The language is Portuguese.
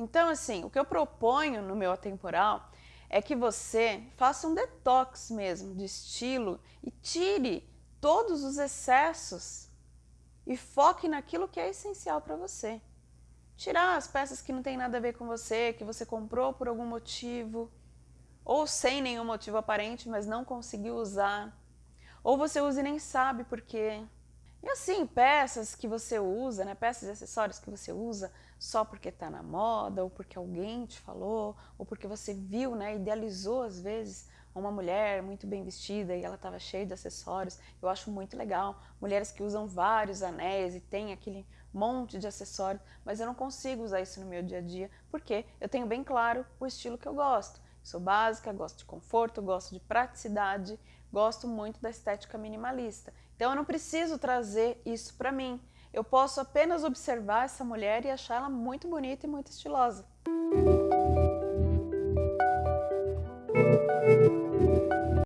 Então, assim, o que eu proponho no meu atemporal é que você faça um detox mesmo de estilo e tire todos os excessos e foque naquilo que é essencial para você. Tirar as peças que não tem nada a ver com você, que você comprou por algum motivo, ou sem nenhum motivo aparente, mas não conseguiu usar, ou você usa e nem sabe por quê. E assim, peças que você usa, né, peças e acessórios que você usa só porque está na moda, ou porque alguém te falou, ou porque você viu, né, idealizou às vezes uma mulher muito bem vestida e ela estava cheia de acessórios. Eu acho muito legal. Mulheres que usam vários anéis e tem aquele monte de acessórios, mas eu não consigo usar isso no meu dia a dia, porque eu tenho bem claro o estilo que eu gosto. Sou básica, gosto de conforto, gosto de praticidade, gosto muito da estética minimalista. Então eu não preciso trazer isso para mim. Eu posso apenas observar essa mulher e achar ela muito bonita e muito estilosa.